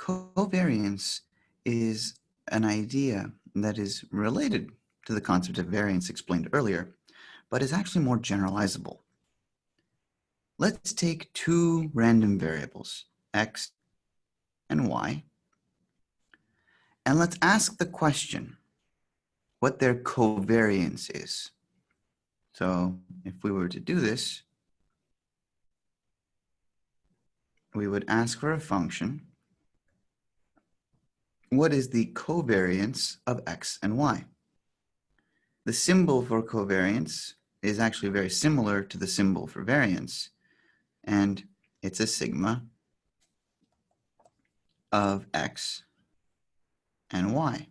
covariance is an idea that is related to the concept of variance explained earlier, but is actually more generalizable. Let's take two random variables, x and y, and let's ask the question what their covariance is. So if we were to do this, we would ask for a function. What is the covariance of x and y? The symbol for covariance is actually very similar to the symbol for variance, and it's a sigma of x and y.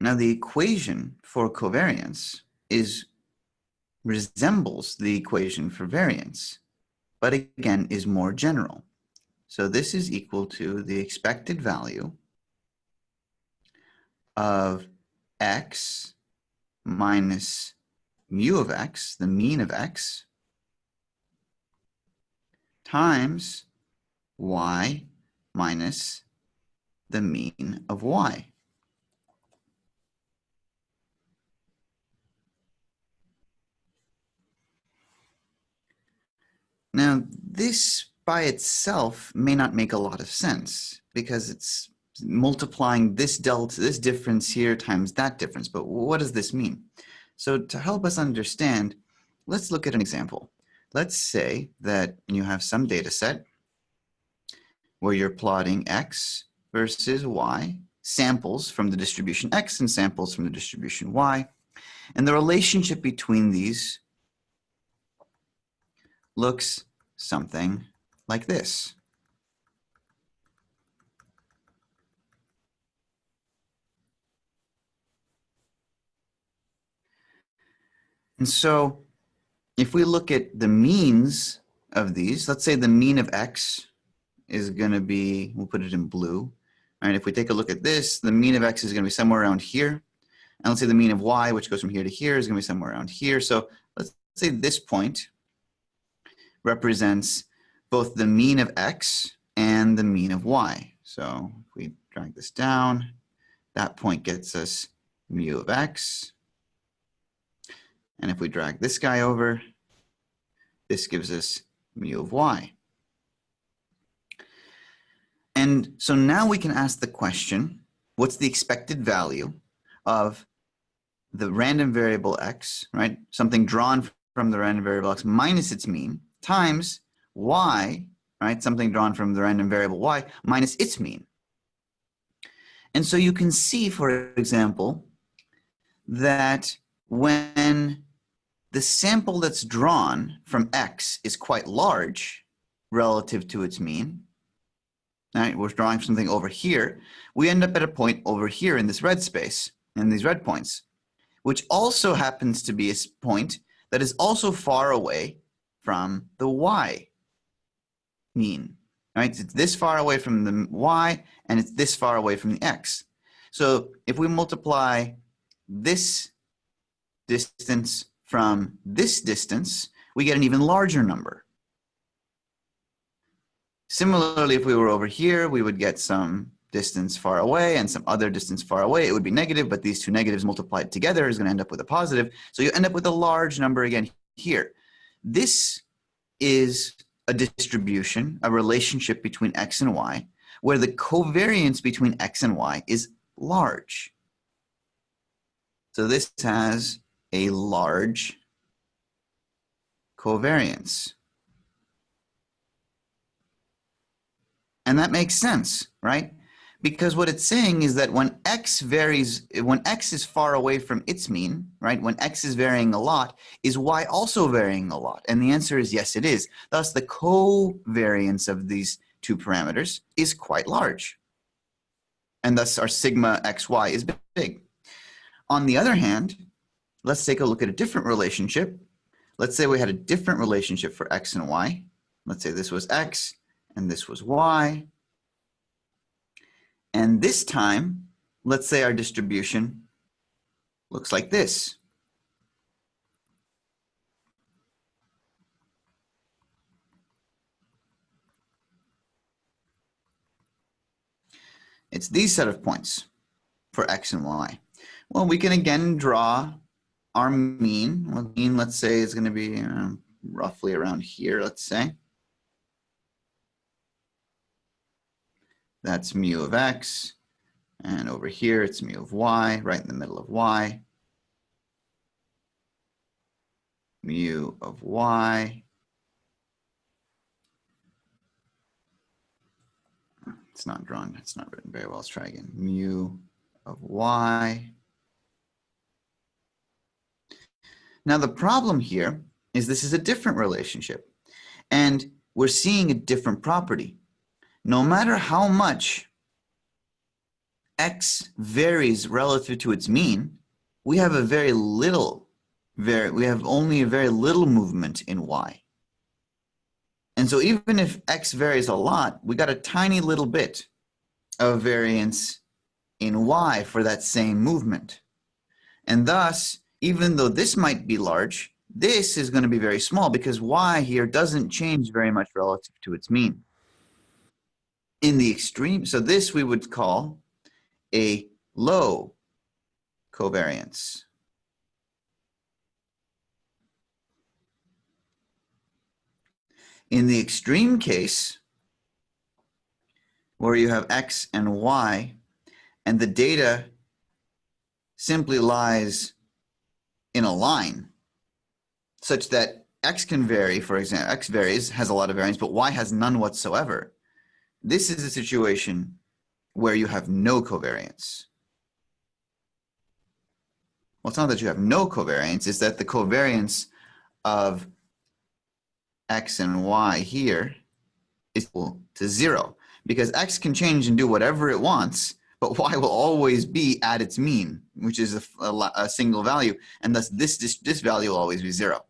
Now the equation for covariance is resembles the equation for variance, but again is more general. So this is equal to the expected value of x minus mu of x, the mean of x, times y minus the mean of y. Now, this by itself may not make a lot of sense because it's multiplying this delta, this difference here times that difference. But what does this mean? So to help us understand, let's look at an example. Let's say that you have some data set where you're plotting x versus y, samples from the distribution x and samples from the distribution y. And the relationship between these looks something like this. And so if we look at the means of these, let's say the mean of x is going to be, we'll put it in blue. Right? If we take a look at this, the mean of x is going to be somewhere around here. And let's say the mean of y, which goes from here to here, is going to be somewhere around here. So let's say this point represents both the mean of x and the mean of y. So if we drag this down, that point gets us mu of x. And if we drag this guy over, this gives us mu of y. And so now we can ask the question, what's the expected value of the random variable x, right? Something drawn from the random variable x minus its mean times y, right, something drawn from the random variable y, minus its mean. And so you can see, for example, that when the sample that's drawn from x is quite large relative to its mean, right, we're drawing something over here, we end up at a point over here in this red space, in these red points, which also happens to be a point that is also far away from the y mean, right? It's this far away from the y and it's this far away from the x. So if we multiply this distance from this distance, we get an even larger number. Similarly, if we were over here, we would get some distance far away and some other distance far away. It would be negative, but these two negatives multiplied together is going to end up with a positive. So you end up with a large number again here. This is a distribution, a relationship between x and y, where the covariance between x and y is large. So this has a large covariance. And that makes sense, right? Because what it's saying is that when x varies, when x is far away from its mean, right, when x is varying a lot, is y also varying a lot? And the answer is yes, it is. Thus, the covariance of these two parameters is quite large. And thus, our sigma xy is big. On the other hand, let's take a look at a different relationship. Let's say we had a different relationship for x and y. Let's say this was x and this was y. And this time, let's say our distribution looks like this. It's these set of points for x and y. Well, we can again draw our mean. Well, mean, let's say, is going to be um, roughly around here, let's say. That's mu of x. And over here, it's mu of y, right in the middle of y. Mu of y. It's not drawn, it's not written very well. Let's try again. Mu of y. Now the problem here is this is a different relationship and we're seeing a different property. No matter how much x varies relative to its mean, we have a very little, very, we have only a very little movement in y. And so even if x varies a lot, we got a tiny little bit of variance in y for that same movement. And thus, even though this might be large, this is going to be very small because y here doesn't change very much relative to its mean. In the extreme, so this we would call a low covariance. In the extreme case, where you have x and y, and the data simply lies in a line such that x can vary, for example, x varies, has a lot of variance, but y has none whatsoever. This is a situation where you have no covariance. Well, it's not that you have no covariance, it's that the covariance of x and y here is equal to zero because x can change and do whatever it wants, but y will always be at its mean, which is a, a, a single value, and thus this, this, this value will always be zero.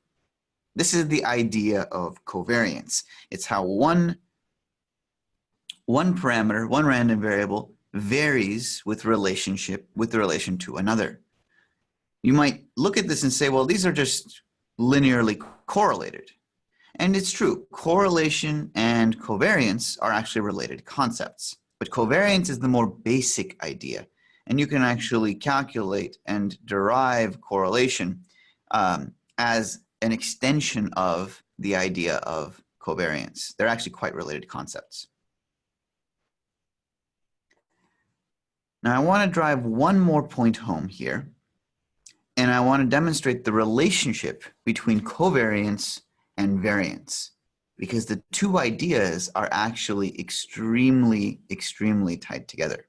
This is the idea of covariance. It's how one, one parameter, one random variable varies with relationship with the relation to another. You might look at this and say, well, these are just linearly correlated. And it's true, correlation and covariance are actually related concepts. But covariance is the more basic idea. And you can actually calculate and derive correlation um, as an extension of the idea of covariance. They're actually quite related concepts. Now I want to drive one more point home here, and I want to demonstrate the relationship between covariance and variance because the two ideas are actually extremely, extremely tied together.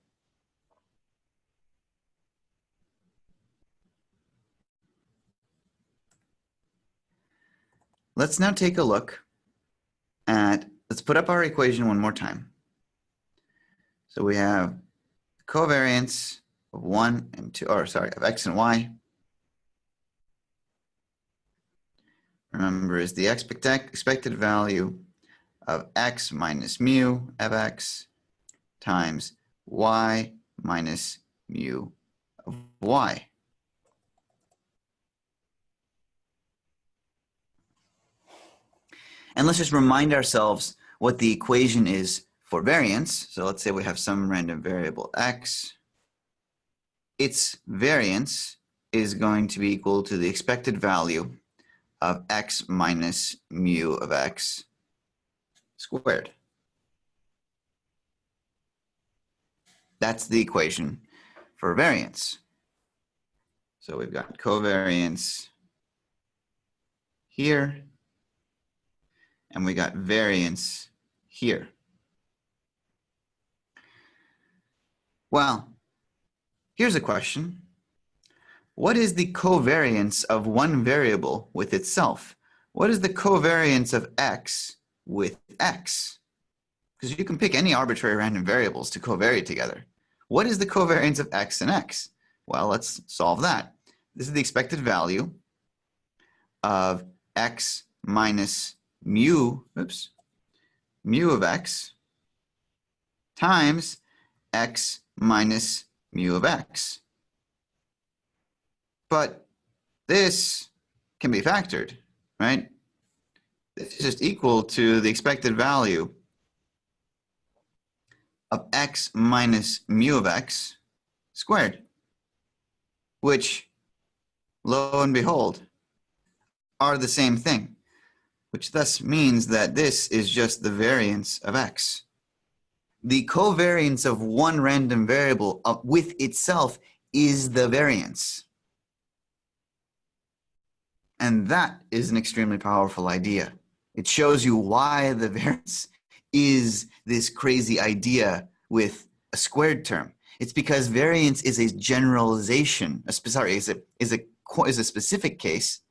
Let's now take a look at, let's put up our equation one more time. So we have covariance of 1 and 2, or sorry, of x and y. Remember, is the expected value of x minus mu of x times y minus mu of y. And let's just remind ourselves what the equation is for variance, so let's say we have some random variable x, its variance is going to be equal to the expected value of x minus mu of x squared. That's the equation for variance. So we've got covariance here, and we got variance here. Well, here's a question. What is the covariance of one variable with itself? What is the covariance of x with x? Because you can pick any arbitrary random variables to covary together. What is the covariance of x and x? Well, let's solve that. This is the expected value of x minus mu, oops, mu of x times x minus mu of x. But this can be factored, right? This is just equal to the expected value of x minus mu of x squared, which, lo and behold, are the same thing, which thus means that this is just the variance of x. The covariance of one random variable uh, with itself is the variance. And that is an extremely powerful idea. It shows you why the variance is this crazy idea with a squared term. It's because variance is a generalization, a, sorry, is a, is, a, is a specific case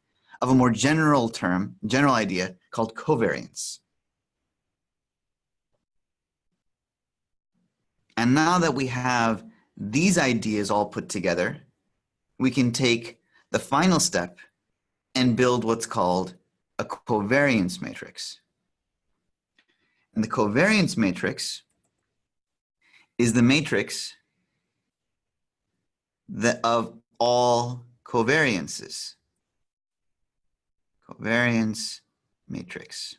of a more general term, general idea called covariance. And now that we have these ideas all put together, we can take the final step and build what's called a covariance matrix. And the covariance matrix is the matrix that of all covariances. Covariance matrix.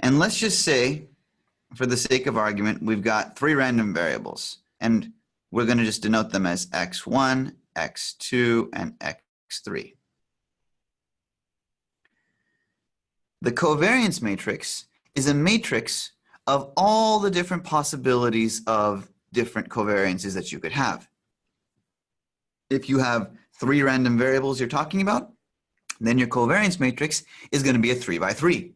And let's just say, for the sake of argument, we've got three random variables. And we're going to just denote them as x1, x2, and x3. The covariance matrix is a matrix of all the different possibilities of different covariances that you could have. If you have three random variables you're talking about, then your covariance matrix is going to be a three by three.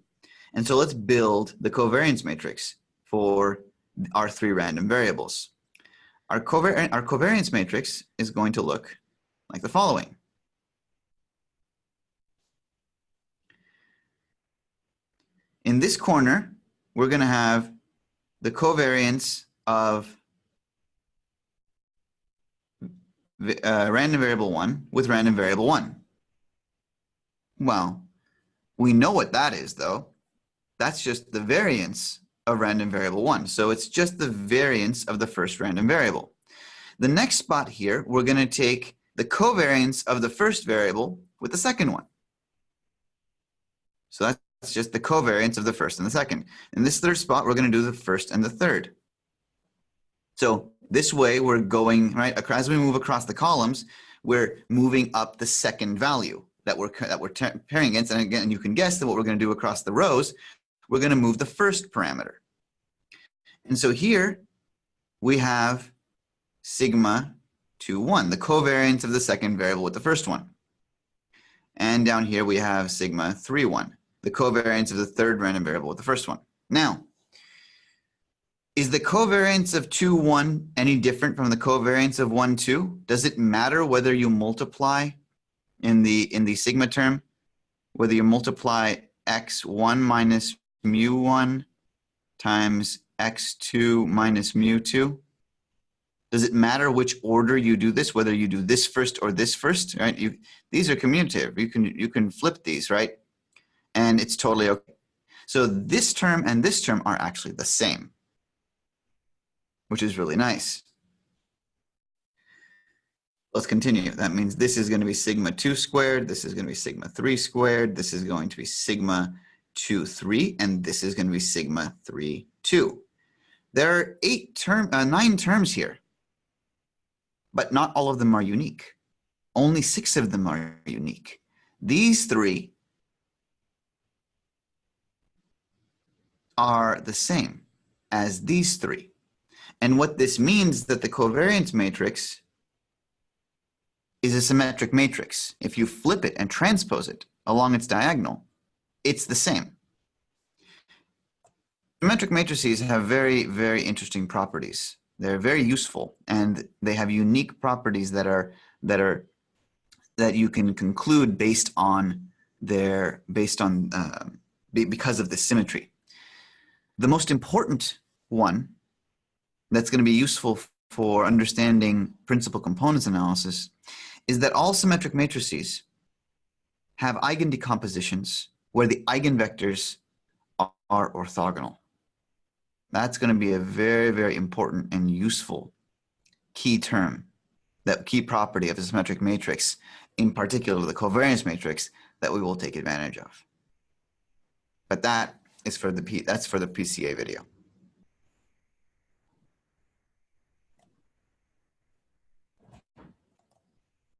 And so let's build the covariance matrix for our three random variables. Our, our covariance matrix is going to look like the following. In this corner, we're going to have the covariance of uh, random variable 1 with random variable 1. Well, we know what that is, though. That's just the variance of random variable one. So it's just the variance of the first random variable. The next spot here, we're going to take the covariance of the first variable with the second one. So that's just the covariance of the first and the second. In this third spot, we're going to do the first and the third. So this way, we're going, right, as we move across the columns, we're moving up the second value that we're, that we're pairing against. And again, you can guess that what we're going to do across the rows, we're going to move the first parameter. And so here we have sigma 2, 1, the covariance of the second variable with the first one. And down here we have sigma 3, 1, the covariance of the third random variable with the first one. Now, is the covariance of 2, 1 any different from the covariance of 1, 2? Does it matter whether you multiply in the, in the sigma term, whether you multiply x1 minus mu1 times x2 minus mu2? Does it matter which order you do this, whether you do this first or this first, right? You, these are commutative. You can, you can flip these, right? And it's totally okay. So this term and this term are actually the same, which is really nice. Let's continue. That means this is going to be sigma 2 squared. This is going to be sigma 3 squared. This is going to be sigma 2, 3, and this is going to be sigma 3, 2. There are eight term, uh, nine terms here, but not all of them are unique. Only six of them are unique. These three are the same as these three. And what this means that the covariance matrix is a symmetric matrix. If you flip it and transpose it along its diagonal, it's the same. Symmetric matrices have very, very interesting properties. They're very useful and they have unique properties that are that are that you can conclude based on their based on uh, because of the symmetry. The most important one that's going to be useful for understanding principal components analysis is that all symmetric matrices have eigendecompositions where the eigenvectors are orthogonal. That's going to be a very, very important and useful key term, that key property of the symmetric matrix, in particular the covariance matrix, that we will take advantage of. But that is for the P, that's for the PCA video.